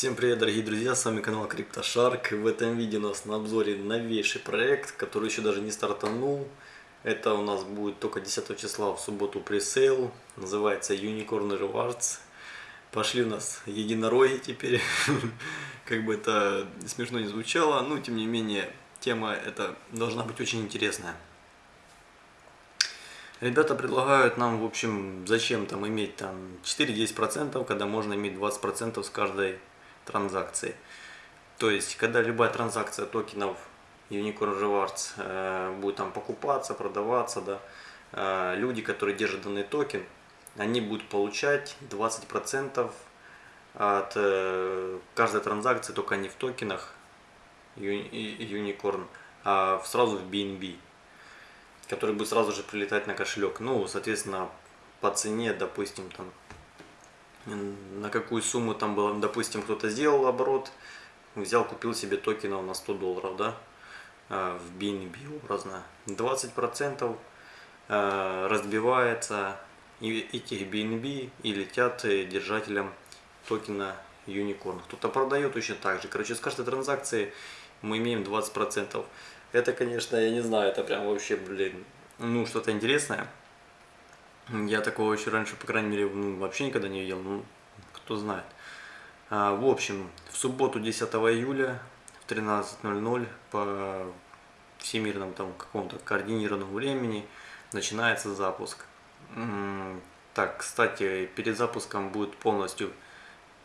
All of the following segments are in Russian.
Всем привет, дорогие друзья, с вами канал CryptoShark. В этом видео у нас на обзоре новейший проект, который еще даже не стартанул. Это у нас будет только 10 числа в субботу пресейл. Называется Unicorn Rewards. Пошли у нас единороги теперь. Как бы это смешно не звучало, но тем не менее тема эта должна быть очень интересная. Ребята предлагают нам, в общем, зачем там иметь там 4-10%, когда можно иметь 20% с каждой транзакции. То есть, когда любая транзакция токенов Unicorn Rewards э, будет там покупаться, продаваться, да, э, люди, которые держат данный токен, они будут получать 20% от э, каждой транзакции, только не в токенах Unicorn, а сразу в BNB, который будет сразу же прилетать на кошелек. Ну, соответственно, по цене, допустим, там на какую сумму там было, допустим, кто-то сделал оборот, взял, купил себе токенов на 100 долларов, да, а, в BNB образно. 20% а, разбивается этих BNB и летят держателям токена Unicorn. Кто-то продает точно так же. Короче, с каждой транзакции мы имеем 20%. Это, конечно, я не знаю, это прям вообще, блин, ну, что-то интересное. Я такого еще раньше, по крайней мере, ну, вообще никогда не видел, ну, кто знает. А, в общем, в субботу 10 июля в 13.00 по всемирному там какому-то координированному времени начинается запуск. Так, кстати, перед запуском будет полностью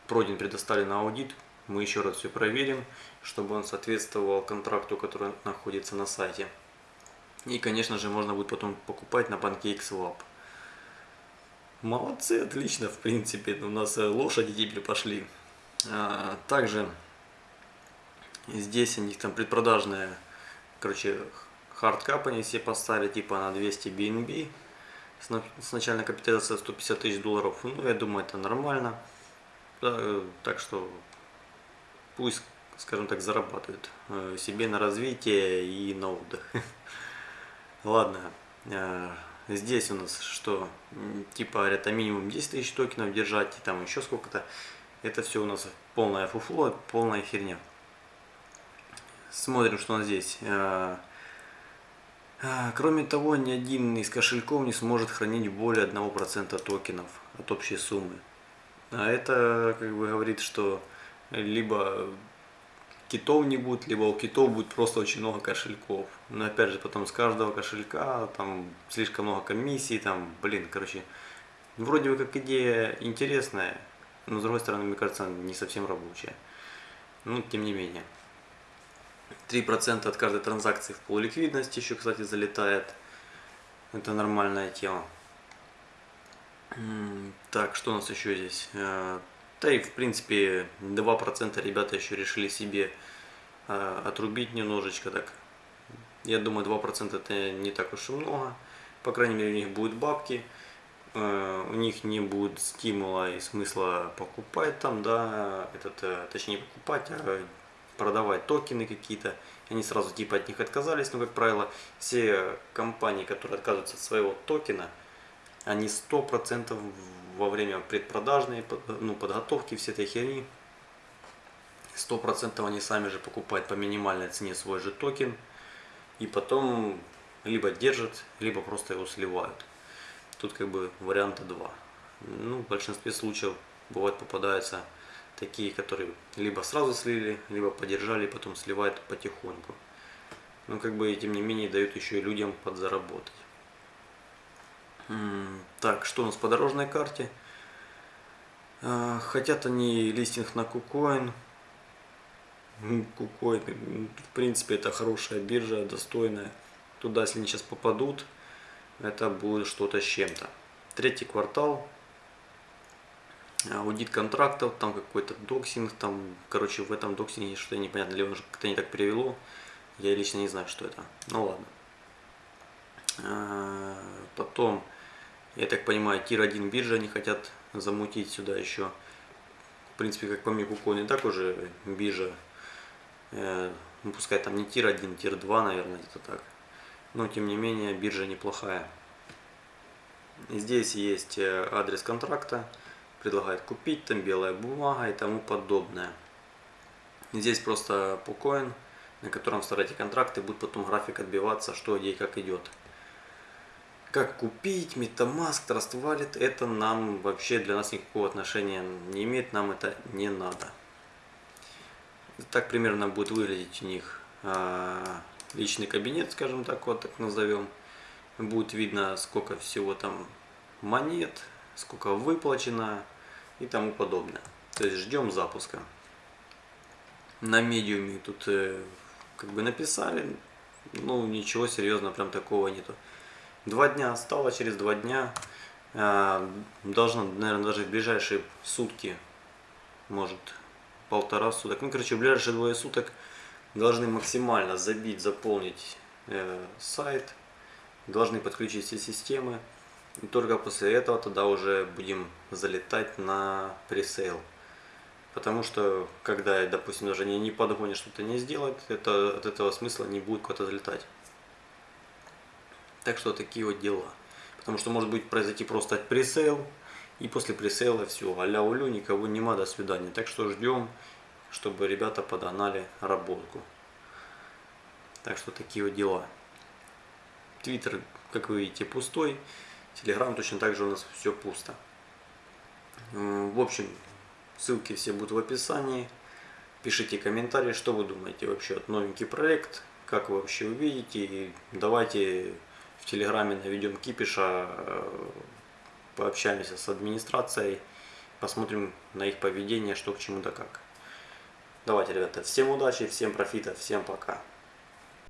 пройден предоставлен аудит. Мы еще раз все проверим, чтобы он соответствовал контракту, который находится на сайте. И, конечно же, можно будет потом покупать на PancakeSwap. Молодцы, отлично, в принципе. У нас э, лошади теперь пошли. А, также здесь у них там предпродажная, короче, hard cap они все поставили, типа на 200 BNB. С начальной капитализацией 150 тысяч долларов. Ну, я думаю, это нормально. Так что пусть, скажем так, зарабатывают э, себе на развитие и на отдых. Ладно. Здесь у нас что? Типа это минимум 10 тысяч токенов держать, и там еще сколько-то. Это все у нас полная фуфло, полная херня. Смотрим, что у нас здесь. А, а, кроме того, ни один из кошельков не сможет хранить более 1% токенов от общей суммы. А это как бы говорит, что либо китов не будет, либо у китов будет просто очень много кошельков. Но опять же, потом с каждого кошелька там слишком много комиссий, там, блин, короче, вроде бы как идея интересная, но с другой стороны, мне кажется, не совсем рабочая. Ну, тем не менее. 3% от каждой транзакции в полуликвидности еще, кстати, залетает. Это нормальная тема. Так, что у нас еще здесь? Да и в принципе 2% ребята еще решили себе э, отрубить немножечко так. Я думаю 2% это не так уж и много. По крайней мере у них будут бабки. Э, у них не будет стимула и смысла покупать там, да, этот, э, точнее покупать, а продавать токены какие-то. Они сразу типа от них отказались, но как правило все компании, которые отказываются от своего токена, они 100% во время предпродажной ну, подготовки всей этой херни, 100% они сами же покупают по минимальной цене свой же токен, и потом либо держат, либо просто его сливают. Тут как бы варианта два. Ну, в большинстве случаев бывает попадаются такие, которые либо сразу слили, либо подержали, потом сливают потихоньку. Но как бы тем не менее дают еще и людям подзаработать. Так, что у нас по дорожной карте? А, хотят они листинг на KuCoin. KuCoin, в принципе, это хорошая биржа, достойная. Туда, если они сейчас попадут, это будет что-то с чем-то. Третий квартал. Аудит контрактов, там какой-то доксинг, там, короче, в этом доксинге что-то непонятно, или он как-то не так перевело. Я лично не знаю, что это. Ну ладно. А, потом я так понимаю, tier-1 биржа они хотят замутить сюда еще. В принципе, как по мне, KuCoin и так уже биржа. Э, ну, пускай там не tier-1, tier-2, наверное, где-то так. Но, тем не менее, биржа неплохая. Здесь есть э, адрес контракта. Предлагает купить, там белая бумага и тому подобное. Здесь просто PooCoin, на котором вставляете контракты, будет потом график отбиваться, что где и как идет. Как купить, MetaMask, Trust Wallet, это нам вообще для нас никакого отношения не имеет, нам это не надо. Так примерно будет выглядеть у них а, личный кабинет, скажем так, вот так назовем. Будет видно, сколько всего там монет, сколько выплачено и тому подобное. То есть ждем запуска. На медиуме тут э, как бы написали, ну ничего серьезного прям такого нету. Два дня осталось, через два дня э, должно, наверное, даже в ближайшие сутки, может полтора суток, ну короче в ближайшие двое суток должны максимально забить, заполнить э, сайт, должны подключить все системы. И только после этого тогда уже будем залетать на пресейл. Потому что, когда, допустим, даже не, не подгонишь, что-то не сделать, это, от этого смысла не будет куда-то залетать. Так что такие вот дела. Потому что может быть произойти просто пресейл, и после пресейла все, а-ля улю, никого нема, до свидания. Так что ждем, чтобы ребята подогнали работку. Так что такие вот дела. Твиттер, как вы видите, пустой. Телеграм точно так же у нас все пусто. В общем, Ссылки все будут в описании. Пишите комментарии, что вы думаете вообще от новенький проект, как вы вообще увидите. И давайте в Телеграме наведем кипиша, э, пообщаемся с администрацией, посмотрим на их поведение, что к чему да как. Давайте, ребята, всем удачи, всем профита, всем пока.